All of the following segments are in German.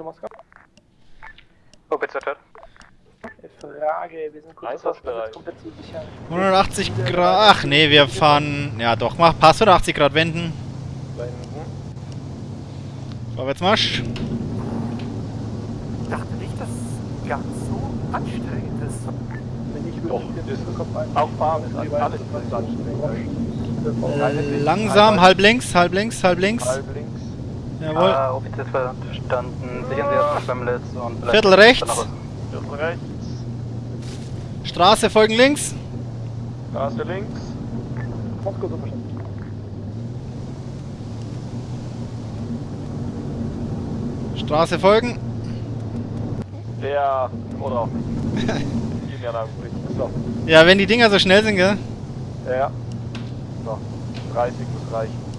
für Moskau. OPZ hört. Frage, wir sind kurz Einsatzbereich. komplett zu sichern. 180 Grad. Ach nee, wir fahren. Ja doch, mach Pass 180 Grad wenden. Wenden. Vorwärtsmarsch. Ich dachte nicht, dass es ganz so anstrengend ist. Wenn ich Doch, ist. Auch fahren ist alles, ist anstrengend. Langsam, halb links, halb links, halb links. Halb links. Jawohl. Äh, Offizier verstanden. Sichern Sie erstmal Schwemmlitz und vielleicht Viertel rechts. Viertel rechts. Straße folgen links. Straße links. Verstanden. Straße folgen. Ja, oder auch nicht. So. Ja, wenn die Dinger so schnell sind, gell? Ja. So. 30 muss reichen.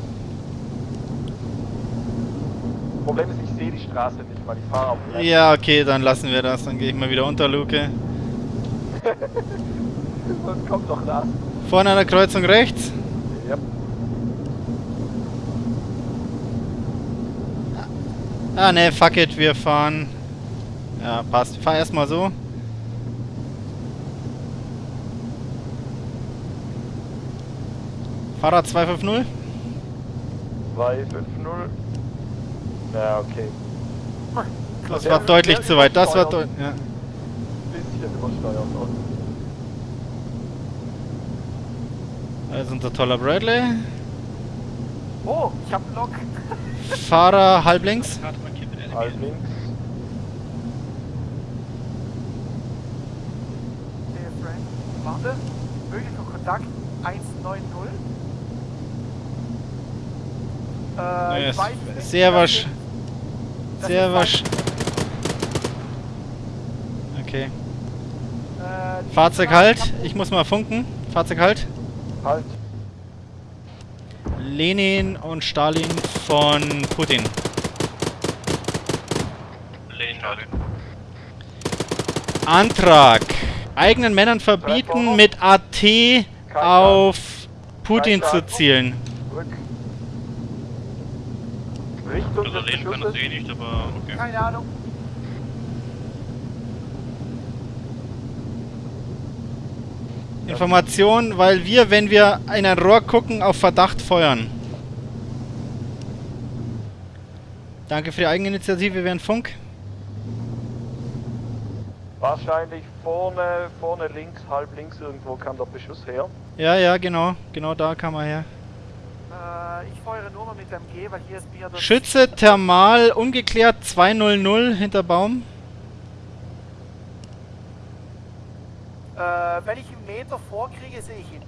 Problem ist, ich sehe die Straße nicht mal. Ich fahre auf dem Ja, okay, dann lassen wir das. Dann gehe ich mal wieder unter Luke. Sonst kommt doch das. Vorne an der Kreuzung rechts. Ja. Ah ne, fuck it, wir fahren. Ja, passt. Fahr erstmal so. Fahrrad 250. 250. Ja, okay. Das war deutlich zu weit. Das war deutlich. Ja. Ist unser toller Bradley. Oh, ich hab Lock. Fahrer halb links. halb links. Der Frank. Warte. Möglicher Kontakt 190. Äh, Ja, ich ist weiß nicht, sehr das Sehr weit- Okay. Äh, Fahrzeug halt. Ich muss mal funken. Fahrzeug halt. Halt. Lenin und Stalin von Putin. Antrag. Eigenen Männern verbieten, mit AT auf Putin zu zielen. Des Leben kann das eh nicht, aber okay. Keine Ahnung. Information, weil wir, wenn wir in ein Rohr gucken, auf Verdacht feuern. Danke für die Eigeninitiative während Funk. Wahrscheinlich vorne, vorne links, halb links irgendwo kam der Beschuss her. Ja, ja, genau. Genau da kam er her. MG, weil hier ist mir das... Schütze Thermal ungeklärt 200 hinter Baum. Äh, wenn ich einen Meter vorkriege, sehe ich ihn.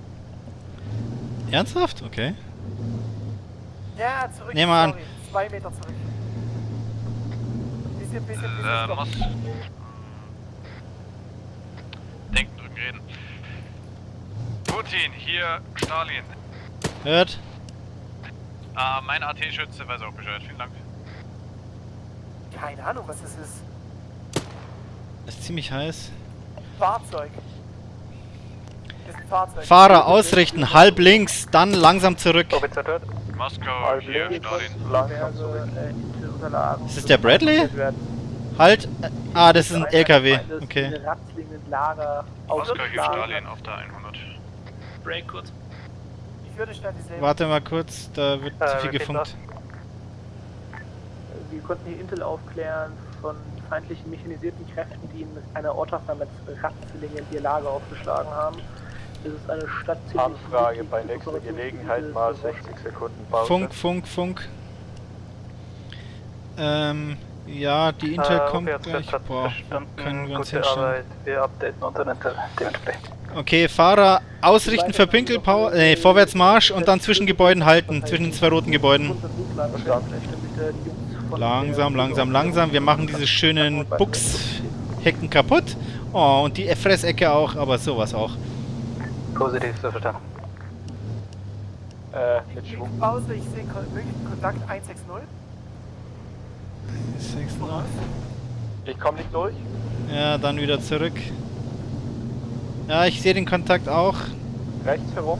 Ernsthaft? Okay. Ja, zurück. Nehmen wir an. Zwei Meter zurück. Bisschen, bisschen, bisschen. Äh, stopp. muss. Denken, drücken, reden. Putin, hier Stalin. Hört. Ah, mein AT-Schütze weiß auch Bescheid. Vielen Dank. Keine Ahnung, was es ist. Ist ziemlich heiß. Fahrzeug. Ist ein Fahrzeug. Fahrer ausrichten, halb links, dann langsam zurück. Moskau, Halb hier Stalin. Diverse, äh, Ist das der Bradley? Halt. äh, Ah, das ist ein LKW. Okay. Moskau, hier Stalin auf der 100. Break kurz. Ich würde schnell dieselbe. Warte mal kurz, da wird Äh, zu viel gefunkt. Wir konnten hier Intel aufklären von feindlichen mechanisierten Kräften, die in einer Ortschaft namens Ratzlingen ihr Lager aufgeschlagen haben. Es ist eine Stadt ziemlich Anfrage bei nächster Gelegenheit mal zu 60 Sekunden Pause. Funk, Funk, Funk. Ähm, ja, die Intel Äh, kommt gleich. Boah, können wir uns Gute hinstellen. Arbeit. Wir updaten unseren Intel dementsprechend. Okay, Fahrer ausrichten für Pinkelpower, äh, Vorwärtsmarsch und dann zwischen Gebäuden halten, zwischen den zwei roten Gebäuden. Langsam, langsam, langsam. Wir machen diese schönen Buchshecken kaputt. Oh, und die Fressecke auch, aber sowas auch. Positiv, so verstanden. Äh, mit Ich Schwung. Pause, ich sehe Kontakt 160. Ich komme nicht durch. Ja, dann wieder zurück. Ja, ich sehe den Kontakt auch. Rechts herum.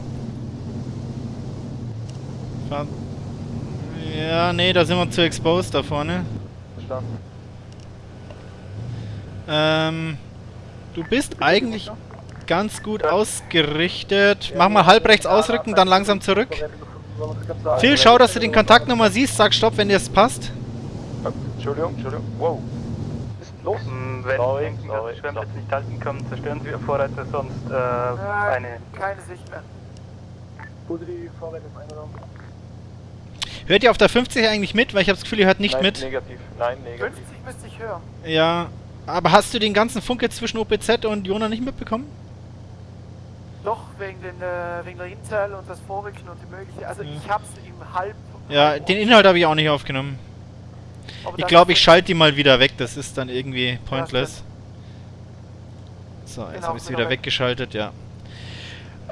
Ja, nee, da sind wir zu exposed da vorne. Verstanden. Ähm, du bist eigentlich ganz gut ausgerichtet. Mach mal halb rechts ausrücken, dann langsam zurück. Phil, schau, dass du den Kontakt nochmal siehst. Sag Stopp, wenn dir es passt. Entschuldigung, Entschuldigung. Wow. Los? Mm, Wenn Sorry, Sie denken, dass die Schwemmlitz stopp. nicht halten können, zerstören Sie Ihr Vorreiter, sonst äh, eine... Keine Sicht mehr. Positiv, Vorwärts ist eingenommen. Hört ihr auf der 50 eigentlich mit? Weil ich habe das Gefühl, ihr hört nicht Nein, mit. Negativ. Nein, negativ. 50 müsste ich hören. Ja. Aber hast du den ganzen Funk jetzt zwischen OPZ und Jona nicht mitbekommen? Doch, wegen, den, äh, wegen der Intel und das Vorrücken und die mögliche. Also Ja. ich hab's im Halb. Ja, Halb- den Inhalt habe ich auch nicht aufgenommen. Aber Ich glaube, ich schalte die mal wieder weg. Das ist dann irgendwie pointless. So, jetzt Genau, habe ich es wieder weg. weggeschaltet, ja.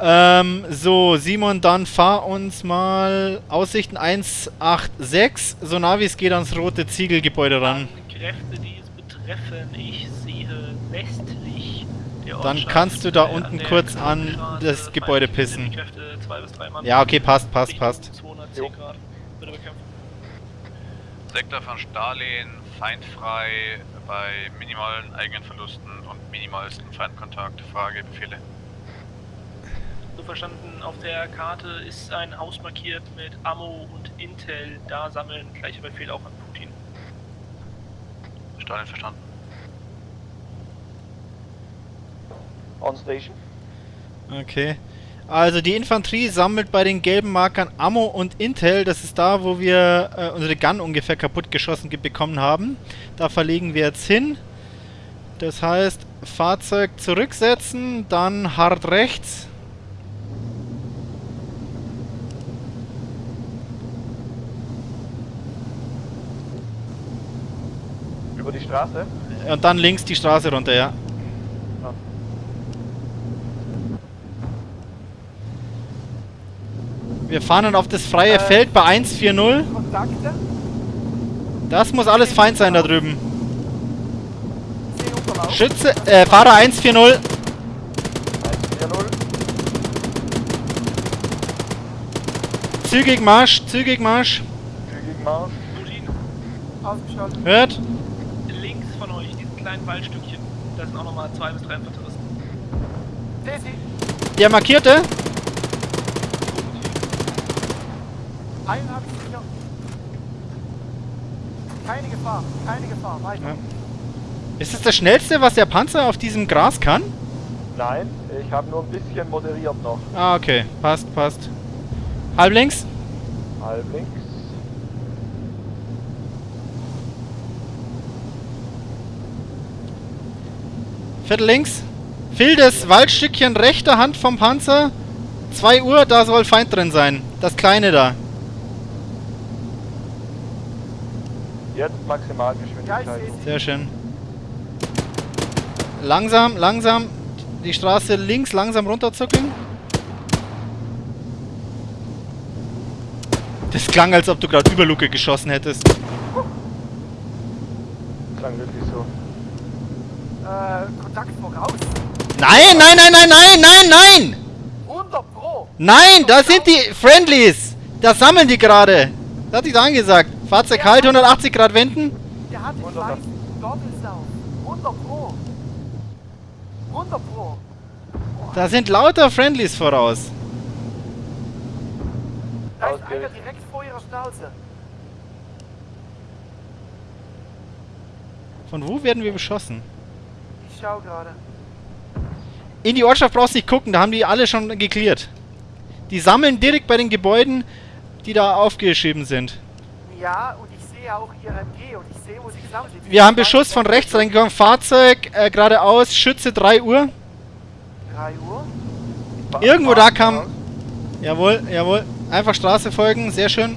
Ähm, so, Simon, dann fahr uns mal Aussichten 186. So nah wie es geht ans rote Ziegelgebäude ran. An Kräfte, die es betreffen, ich sehe westlich der Dann kannst du da äh, unten kurz an das Gebäude pissen. Kräfte, zwei bis drei Mann. Ja, okay, passt, passt, passt. 210 Jo. Grad. Sektor von Stalin, feindfrei, bei minimalen eigenen Verlusten und minimalsten Feindkontakt. Frage, Befehle. So verstanden, auf der Karte ist ein Haus markiert mit Ammo und Intel. Da sammeln. Gleicher Befehl auch an Putin. Stalin verstanden. On station. Okay. Also die Infanterie sammelt bei den gelben Markern Ammo und Intel. Das ist da, wo wir äh, unsere Gun ungefähr kaputt geschossen ge- bekommen haben. Da verlegen wir jetzt hin. Das heißt, Fahrzeug zurücksetzen, dann hart rechts. Über die Straße. Und dann links die Straße runter. Ja. Wir fahren dann auf das freie Äh, Feld bei 140. Kontakte. Das muss alles Feind sein da drüben. Schütze, äh, Fahrer 140. 140. Zügig Marsch, zügig Marsch. Zügig Marsch. Putin, Ausgeschaltet. Hört? links von euch, diesen kleinen Waldstückchen. Da sind auch nochmal zwei bis drei Infanteristen. Der markierte. Einen habe ich sicher. Keine Gefahr. Keine Gefahr. Weiter. Ja. Ist das das schnellste, was der Panzer auf diesem Gras kann? Nein, ich habe nur ein bisschen moderiert noch. Ah, okay. Passt, passt. Halb links. Halb links. Viertel links. Fildes Waldstückchen rechter Hand vom Panzer. 2 Uhr, da soll Feind drin sein. Das kleine da. Jetzt Ja, ich Maximalgeschwindigkeit. Sehr schön. Langsam, langsam. Die Straße links langsam runterzuckeln. Das klang, als ob du gerade über Luke geschossen hättest. Klang wirklich so. Äh, Kontakt voraus. Nein, nein, nein, nein, nein, nein, nein! 100 Pro. Nein, da sind die Friendlies! Da sammeln die gerade! Das hatte ich da angesagt. Fahrzeug halt, 180 Grad wenden. Der hat die 100. weißen Goggles auf. 100 Pro. 100 Pro. Da sind lauter Friendlies voraus. Da ist einer direkt vor ihrer Schnauze. Von wo werden wir beschossen? Ich schau gerade. In die Ortschaft brauchst du nicht gucken, da haben die alle schon geklärt. Die sammeln direkt bei den Gebäuden, die da aufgeschrieben sind. Ja, und ich sehe auch ihr MG und ich sehe, wo sie gesammelt sind. Wir haben Beschuss von rechts reingekommen. Fahrzeug äh, geradeaus, Schütze 3 Uhr. 3 Uhr. Irgendwo da kam. Jawohl, jawohl. Einfach Straße folgen, sehr schön.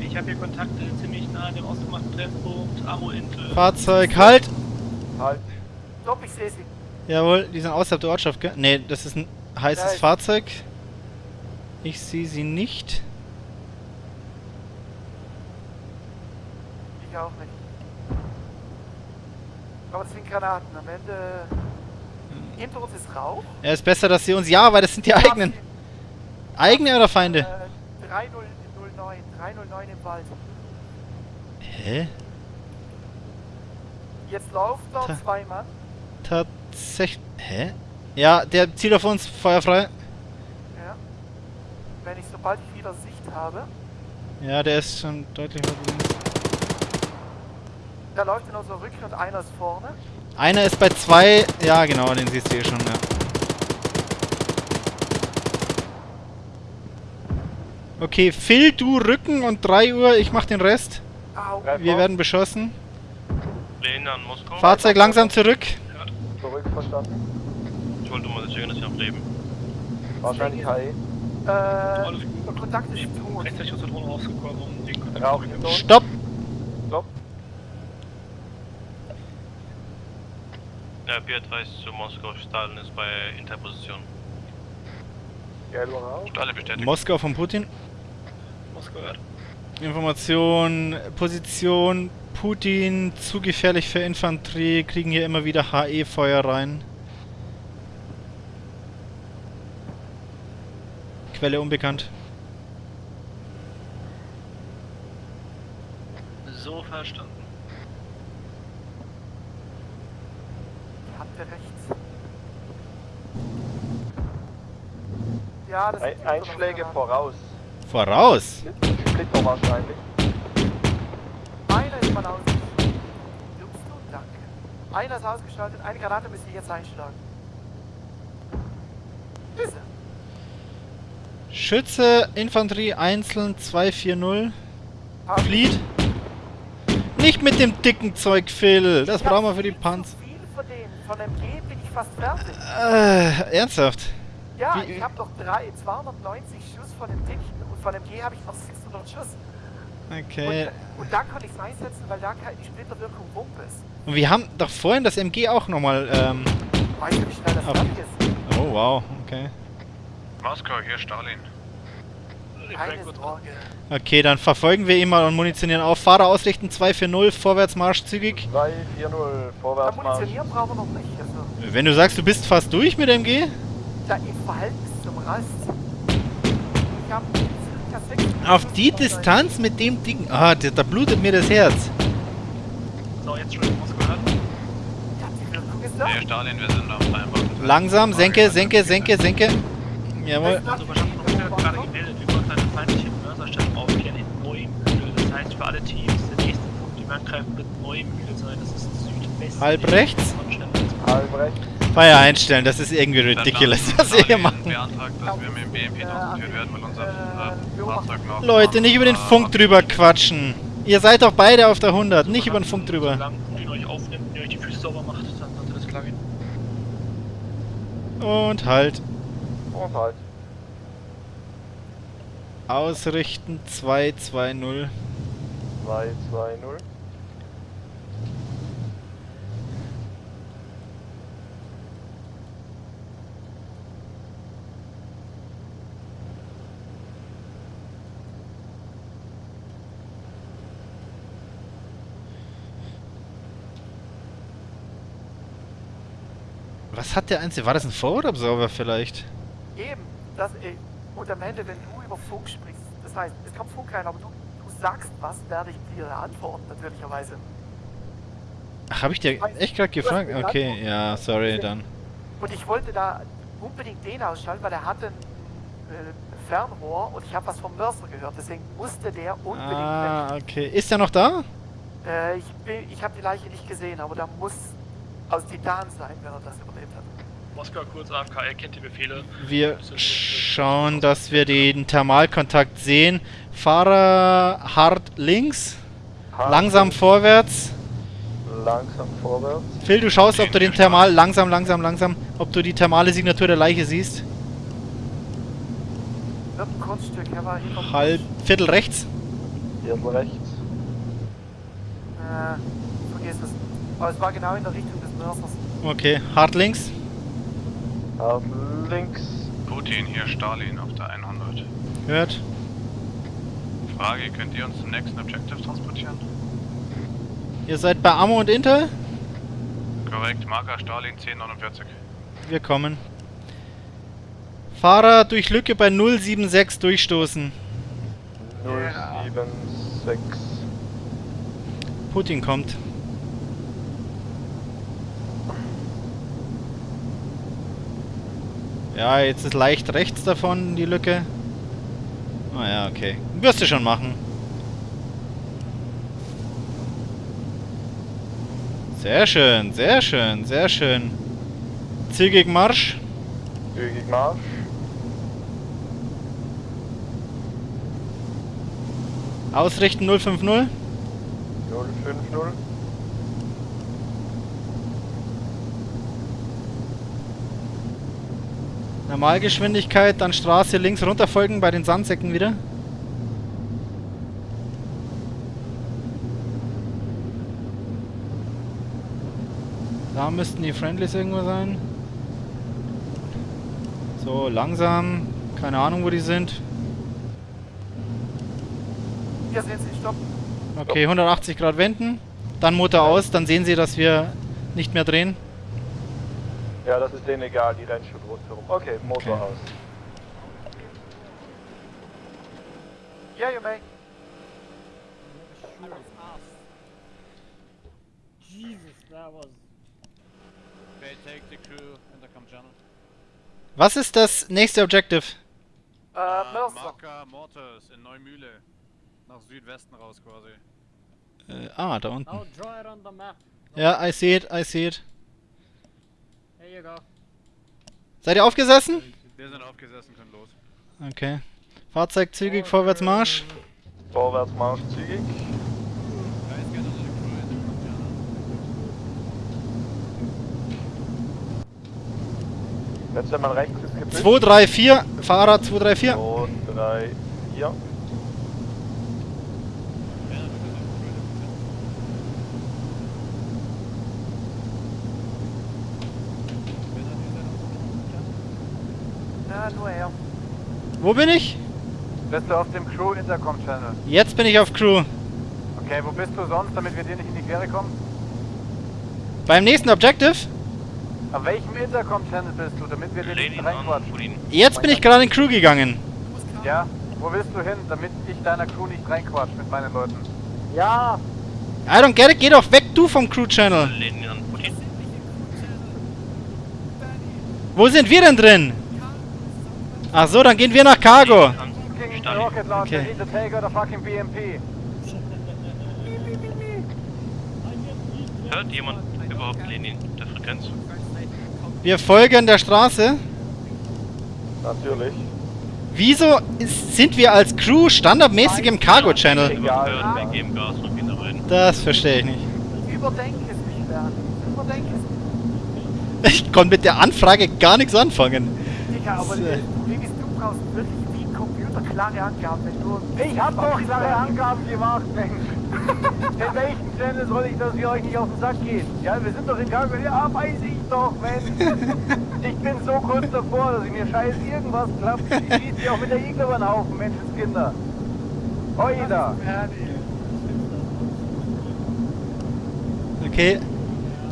Ich habe hier Kontakte ziemlich nah an dem ausgemachten Treffpunkt. Ammo Intel. Fahrzeug halt. Halt. Stopp, ich sehe sie. Jawohl, die sind außerhalb der Ortschaft, gell? Ne, das ist ein heißes Ja, ich- Fahrzeug. Ich sehe sie nicht. Ich auch nicht. Aber das sind Granaten. Am Ende. Hinter uns ist Rauch. Ja, ist besser, dass sie uns. Ja, weil das sind die eigenen. Eigene oder Feinde? Äh, 3009. 309 im Wald. Hä? Jetzt laufen Ta- zwei Mann. Tatsächlich. Hä? Ja, der zielt auf uns, feuerfrei. Ja. Wenn ich sobald ich wieder Sicht habe, Ja, der ist schon deutlich links. Da läuft in unser Rücken und einer ist vorne. Einer ist bei zwei. Ja, genau, den siehst du eh schon, ja. Okay, Phil, du Rücken und 3 Uhr, ich mach den Rest. Au. Wir werden beschossen. Lehnen an Moskau. Fahrzeug langsam zurück. Zurück verstanden. Ich wollte mal sicher, dass Sie noch leben. Wahrscheinlich HE. Äh, Kontakt ist tot. Rechtzeitig aus der Drohne rausgekommen, um den Kontakt zu. Ton. Stopp! Ja, B-Advice zu Moskau. Stalin ist bei Interposition. Rauch. Stalle bestätigt. Moskau von Putin. Moskau hört. Information, Position, Putin, zu gefährlich für Infanterie, kriegen hier immer wieder HE-Feuer rein. Quelle unbekannt. So verstanden. Habt ihr rechts. Ja, das Ein, Einschläge voraus. Voraus! Splitter wahrscheinlich. Einer ist mal ausgeschaltet. Lupst du? Danke. Einer ist ausgeschaltet, eine Granate müsst ihr jetzt einschlagen. Er. Schütze, Infanterie, einzeln, 240. Hab- Fleet. Nicht mit dem dicken Zeug, Phil. Das Ich brauchen wir für die Panzer. Ich. Äh, ernsthaft? Ja, Wie- ich habe noch drei, 290 Schuss von dem Dicken und von MG habe ich noch 600 Schuss. Okay. Und, und da konnte ich es einsetzen, weil da keine- die Splitterwirkung Wumpe ist. Und wir haben doch vorhin das MG auch nochmal, ähm... Weißt du, wie schnell das fertig ist? Oh, wow, okay. Moskau, hier Stalin. Okay, dann verfolgen wir ihn mal und munitionieren auf. Fahrer ausrichten, 240, Vorwärtsmarsch zügig. 2, 4, 0. Ja, Vorwärtsmarsch. munitionieren brauchen wir noch nicht. Also, Wenn du sagst, du bist fast durch mit MG? Da im Verhältnis zum Rest. Ich 600 Auf die Distanz mit dem Ding... Ah, da, da blutet mir das Herz. So, jetzt schon euch. Ja, die Wirkung ist da. Hier Stalin, wir sind auf Vereinbarten. Langsam, senke, senke, senke, senke. Jawohl. Also wir haben gerade gemeldet über eine feindliche Mörserstellung aufkehren in Neumühl. Das heißt für alle Teams, der nächste Punkt, die wir angreifen, wird Neumühl sein. Das ist südwestlich Halb rechts? von Stendal. Feuer einstellen, das ist irgendwie ridiculous, was wir hier machen. äh. Leute, nicht über den Funk drüber quatschen. Ihr seid doch beide auf der 100, nicht über den Funk drüber. Und ihr halt. Und halt. Ausrichten 220. 2, Was hat der Einzige? War das ein Forward-Absorber vielleicht? Eben. Das, äh, und am Ende, wenn du über Funk sprichst, das heißt, es kommt Funk rein, aber du, du sagst was, werde ich dir antworten, natürlicherweise. Ach, hab ich dir echt gerade gefragt? Okay, ja, sorry, dann. Und ich wollte da unbedingt den ausschalten, weil er hatte ein äh, Fernrohr und ich habe was vom Mörser gehört. Deswegen musste der unbedingt Ah, okay. Ist der noch da? weg. Äh, ich ich habe die Leiche nicht gesehen, aber da muss aus Titan sein, wenn er das überlebt hat. Moskau kurz AFK, er kennt die Befehle. Wir schauen, dass wir den Thermalkontakt sehen. Fahrer hart links, Hart langsam vorwärts. Langsam vorwärts. Phil, du schaust, ob du den Thermal, langsam, langsam, langsam, ob du die thermale Signatur der Leiche siehst. Er Halb, Viertel rechts. Hier rechts. Äh, vergiss es. Aber es war genau in der Richtung. Okay, hart links. Auf links. Putin, hier Stalin auf der 100. Hört. Frage, könnt ihr uns zum nächsten Objective transportieren? Ihr seid bei Ammo und Intel? Korrekt, Marker Stalin 1049. Wir kommen. Fahrer durch Lücke bei 076 durchstoßen. 076. Putin kommt. Ja, jetzt ist leicht rechts davon die Lücke. Ah ja, okay. Wirst du schon machen. Sehr schön, sehr schön, sehr schön. Zügig Marsch. Zügig Marsch. Ausrichten 050. 050. Normalgeschwindigkeit, dann Straße links runterfolgen bei den Sandsäcken wieder. Da müssten die Friendlies irgendwo sein. So, langsam. Keine Ahnung, wo die sind. Hier sind sie, stopp. Okay, 180 Grad wenden. Dann Motor aus, dann sehen sie, dass wir nicht mehr drehen. Ja, das ist denen egal, die rennen schon rundherum. Okay, Motor Okay. aus. Yeah, you may. Okay, take the crew, intercom channel. Was ist das nächste Objective? Äh, Uh, Mörser. Marker Mortars in Neumühle. Nach Südwesten raus quasi. Äh, ah, da unten. Now draw it on the map. Ja, I see it, I see it. You go. Seid ihr aufgesessen? Wir sind aufgesessen, können los. Okay. Fahrzeug zügig, vorwärts Marsch. Vorwärts Marsch zügig. Letzter Mann rechts ist gebüsst. 2, 3, 4. Fahrer 2, 3, 4. 2, 3, 4. Ja, nur er. Wo bin ich? Bist du auf dem Crew Intercom Channel? Jetzt bin ich auf Crew. Okay, wo bist du sonst, damit wir dir nicht in die Quere kommen? Beim nächsten Objective? Auf welchem Intercom Channel bist du, damit wir dir nicht reinquatschen? Jetzt bin ich gerade in Crew gegangen. Ja? Wo willst du hin, damit ich deiner Crew nicht reinquatsch mit meinen Leuten? Ja! I don't get it, geh doch weg, du vom Crew Channel. Wo sind wir denn drin? Ach so, dann gehen wir nach Cargo. Okay. Hört jemand überhaupt Lenin der Frequenz? Wir folgen der Straße. Natürlich. Wieso ist, sind wir als Crew standardmäßig im Cargo Channel? Egal. Hören, wir geben Gas und gehen reden. Das verstehe ich nicht. Überdenk es nicht, Bernd. Überdenk es nicht. Ich konnte mit der Anfrage gar nichts anfangen. Digga, aber So. du, Babys, du brauchst wirklich wie ein Computer klare Angaben, wenn du... Ich hab doch klare Angaben gemacht, Mensch. In welchem Channel soll ich, dass wir euch nicht auf den Sack gehen? Ja, wir sind doch in Cargo. Ja, weiß ich doch, Mensch. Ich bin so kurz davor, dass ich mir scheiß irgendwas klappt. Ich schieß dir auch mit der Igel über den Haufen, Menschenskinder. Oida. Okay.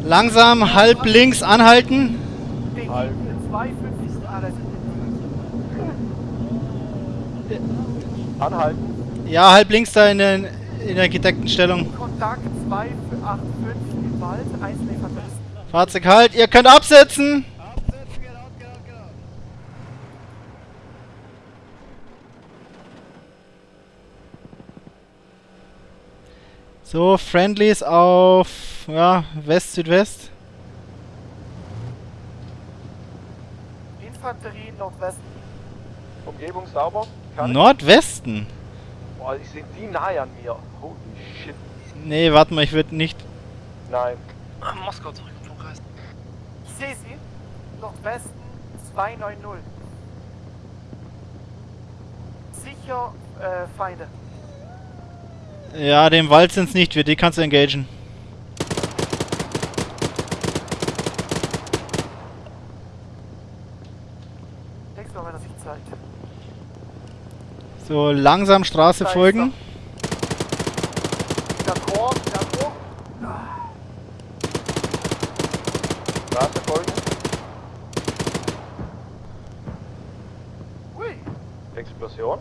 Langsam halb links anhalten. Halb. 250 alles. Anhalten. Ja, halb links da in der, in der gedeckten Stellung. Kontakt 285 im Wald, Infanteristen. Fahrzeug halt, ihr könnt absetzen. So, Friendlies auf ja, West-Südwest. Infanterie Nordwesten. Umgebung sauber. Ich? Nordwesten? Boah, die sind die nahe an mir. Holy shit. Nee, warte mal, ich würde nicht. Nein. Ah, Moskau zurück, Flugreis. Ich sehe sie. Nordwesten 290. Sicher äh, Feinde. Ja, dem Wald sind's nicht wir, die kannst du engagen. Nächstes Mal, wenn er sich zeigt. So, langsam Straße folgen. Straße folgen. Explosion.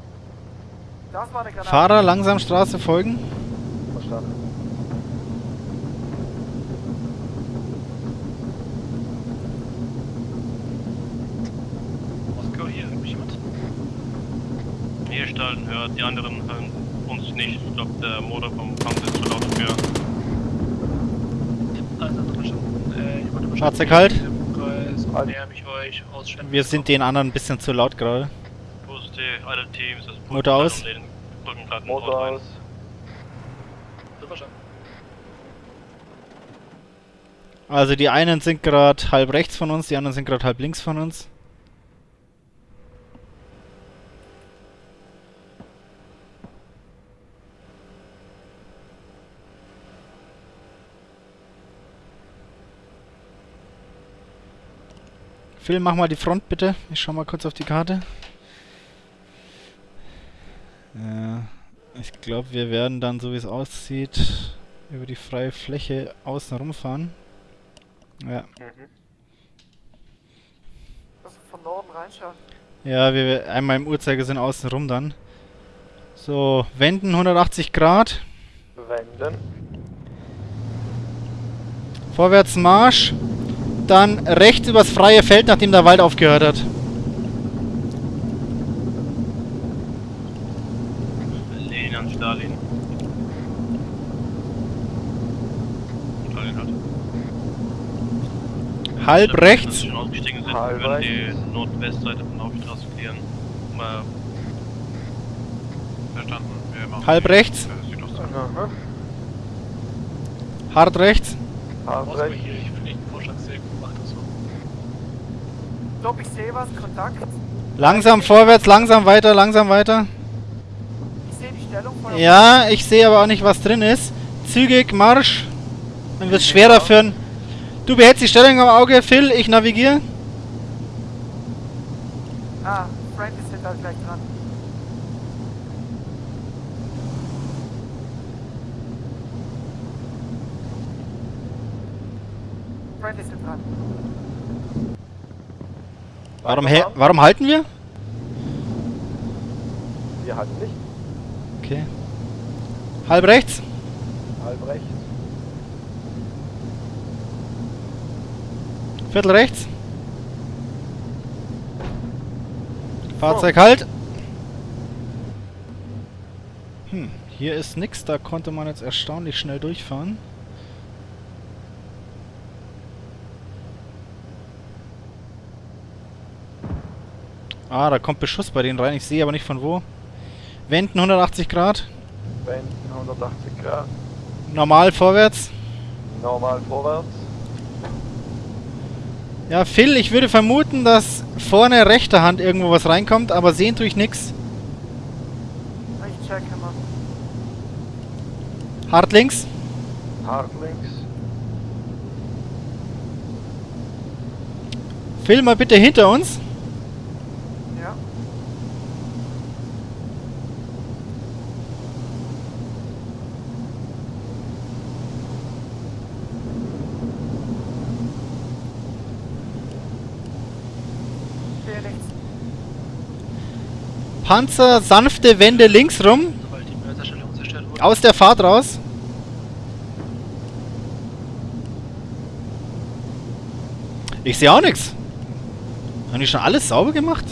Fahrer langsam Straße folgen. Verstanden. Stalin hört. Die anderen hören uns nicht. Ich glaube, der Motor vom Panzer ist zu laut für. Also, verstanden. Äh, ich wollte Fahrzeug halt. Im Kreis und näher mich euch ausstellen. Wir sind den anderen ein bisschen zu laut gerade. Motor aus. Motor aus. Also die einen sind gerade halb rechts von uns, die anderen sind gerade halb links von uns. Phil, mach mal die Front bitte. Ich schau mal kurz auf die Karte. Ja, ich glaube, wir werden dann, so wie es aussieht, über die freie Fläche außen rumfahren. Ja. Also von Norden reinschauen. Ja, wir einmal im Uhrzeigersinn außen rum dann. So, wenden 180 Grad. Wenden. Vorwärts Marsch. Dann rechts übers freie Feld, nachdem der Wald aufgehört hat. Lehnen an Stalin. Stalin hat. Halb rechts. sind, Halb wir würden die Nordwestseite von der Hauptstraße klären. Um, äh, Verstanden. Wir machen Halb rechts. Aha. Hart rechts. Hart rechts. hier, ich finde den Vorschlag sehr gut gemacht. Also. Stopp, ich sehe was, Kontakt. Langsam vorwärts, langsam weiter, langsam weiter. Ich sehe die Stellung von der Ja, ich sehe aber auch nicht, was drin ist. Zügig Marsch. Dann wird es schwerer für ein... Du behältst die Stellung am Auge, Phil. Ich navigiere. Ah, Frank ist halt gleich dran. Frank ist dran. Warum, warum halten wir? Wir halten nicht. Okay. Halb rechts. Halb rechts. Viertel rechts. Fahrzeug halt. Hm, hier ist nix, da konnte man jetzt erstaunlich schnell durchfahren. Ah, da kommt Beschuss bei denen rein, ich sehe aber nicht von wo. Wenden 180 Grad. Wenden 180 Grad. Normal vorwärts. Normal vorwärts. Ja, Phil, ich würde vermuten, dass vorne rechter Hand irgendwo was reinkommt, aber sehen tue ich nix. Ich checke mal. Hart links. Hart links. Phil, mal bitte hinter uns. Ja. Okay, rechts. Panzer, sanfte Wende links rum. Aus der Fahrt raus. Ich sehe auch nichts. Haben die schon alles sauber gemacht?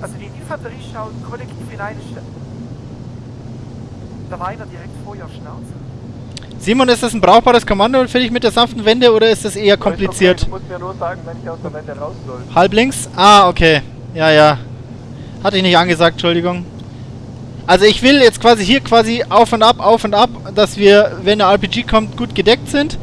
Also die Infanterie schaut kollektiv in eine Stelle. Da war einer direkt vor ihr Schnauze. Simon, ist das ein brauchbares Kommando für dich mit der sanften Wende oder ist das eher kompliziert? du musst mir nur sagen, wenn ich aus der Wende raus soll. Halb links? Ah, okay. Ja, ja. Hatte ich nicht angesagt, Entschuldigung. Also ich will jetzt quasi hier quasi auf und ab, auf und ab, dass wir, wenn der RPG kommt, gut gedeckt sind.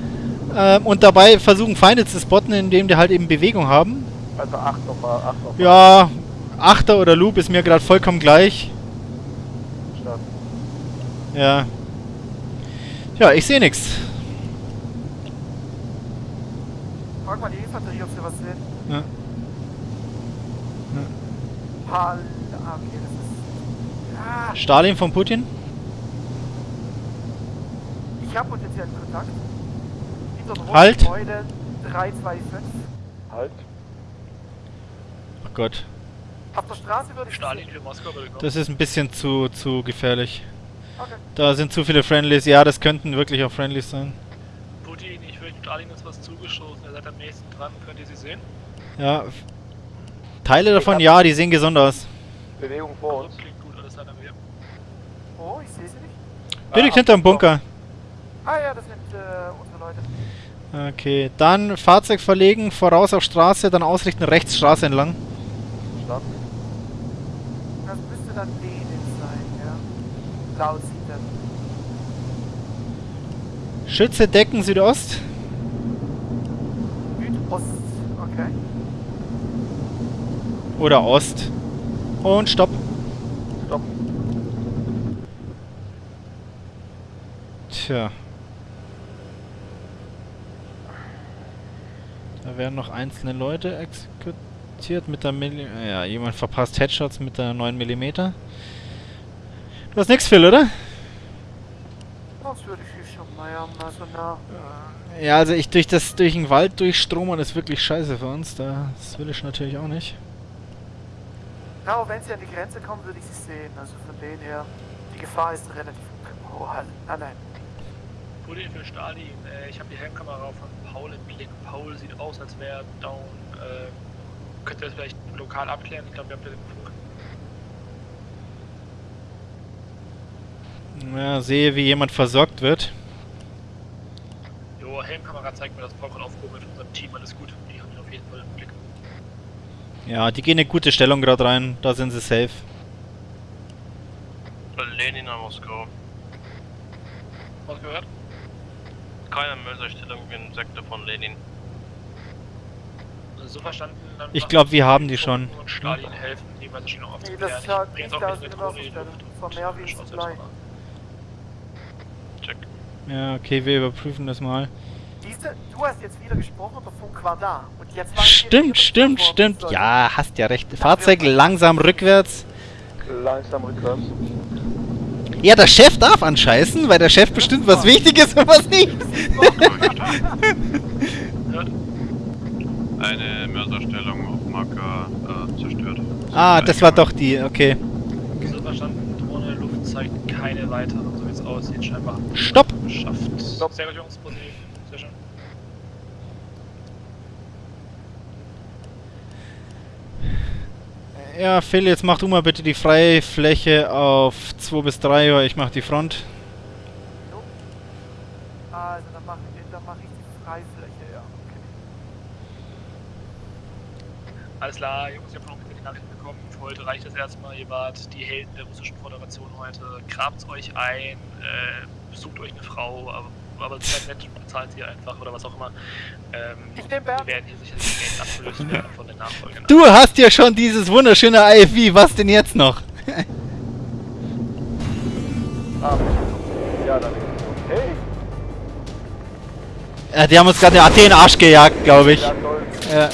Ähm, und dabei versuchen Feinde zu spotten, indem die halt eben Bewegung haben. Also acht nochmal, acht nochmal. Ja, Achter oder Loop ist mir gerade vollkommen gleich. Statt. Ja. Ja, ich sehe nichts. Frag mal die Infanterie, ob sie was sehen. Ja. Hall. Ah, okay, das ist. Ah, Stalin von Putin? ich habe potenziellen Kontakt. Hinter Halt. Gebäude 325. Halt. Oh Gott. Auf der Straße würde ich Stalin für Moskau würde kommen. Das ist ein bisschen zu, zu gefährlich. Okay. Da sind zu viele Friendlies. Ja, das könnten wirklich auch Friendlies sein. Putin, ich würde Stalin ist was zugestoßen. Ihr seid am nächsten dran. Könnt ihr sie sehen? Ja. Teile davon, ja, die sehen gesund aus. Bewegung vor uns. Klingt gut, alles einer mehr. Oh, ich sehe sie nicht. Direkt hinterm Bunker. Ah ja, das sind äh, unsere Leute. Okay, dann Fahrzeug verlegen, voraus auf Straße, dann ausrichten rechts Straße entlang. Verstanden. Das müsste dann denen sein, ja. Laut sieht das. Schütze decken. Südost, okay. Oder Ost. Und Stopp. Stopp. Tja. Da werden noch einzelne Leute exekutiert mit der Milli Ja, jemand verpasst Headshots mit der 9 mm. Du hast nix, Phil, oder? Das würde ich schon mal haben, also na. Ja, also ich durch das durch den Wald durchstromern ist wirklich scheiße für uns. Das will ich natürlich auch nicht. Ja, aber wenn sie an die Grenze kommen, würde ich sie sehen. Also von denen her, die Gefahr ist relativ hoch. Ah, nein. Wurde für Stalin. Äh, ich habe die Helmkamera von Paul im Blick. Paul sieht aus, als wäre er down. Äh, könnt ihr das vielleicht lokal abklären? Ich glaube, wir haben den Funk. Ja, sehe, wie jemand versorgt wird. Jo, Helmkamera zeigt mir, dass Paul gerade aufgehoben wird von unserem Team. Alles gut. Die haben ihn auf jeden Fall im Blick. Ja, die gehen in stellung Stellung gerade rein. Da sind sie safe. Lenin an Moskau. Was gehört? Keine Mörserstellung im Sektor von Lenin. Also so verstanden. Dann Ich machen glaub, wir haben die schon. Und Stalin helfen, die Mörserstellung Nee, aufzuklären. das ist halt Ich bring jetzt nicht auch aus eine. Luft. Von mal an. Check. Ja, okay, wir überprüfen das mal. Diese, du hast jetzt wieder gesprochen, der Funk war da. Und jetzt war Stimmt, stimmt, stimmt. Ja, hast ja recht. Fahrzeug langsam rückwärts. Langsam rückwärts. Ja, der Chef darf anscheißen, weil der Chef bestimmt, was wichtig ist und was nicht. Eine Mörserstellung auf Marker äh, zerstört. Ah, das war doch die, okay. So verstanden, Drohne Luft zeigt keine weiteren, so wie es aussieht, scheinbar. Stopp! Geschafft. Stopp. Sehr gut, Jungs, positiv. Schön. Ja, Phil, jetzt mach du mal bitte die Freifläche auf 2 bis 3 Uhr. Ich mach die Front. Also, dann mache ich, dann mach ich die Freifläche, ja. Okay. Alles klar, Jungs, ich habe noch die Nachricht bekommen. Für heute reicht das erstmal. Ihr wart die Helden der russischen Föderation heute. Grabt euch ein, äh, sucht euch eine Frau, aber, aber seid nett und bezahlt sie einfach oder was auch immer. Ähm, Ich nehm Bernd. wir werden hier sicherlich demnächst abgelöst werden von den Nachfolgern. Du hast ja schon dieses wunderschöne IFV. Was denn jetzt noch? Ah, ja, dann. Hey! Ja, die haben uns gerade den Arsch gejagt, glaube ich. Ja, toll. Ja.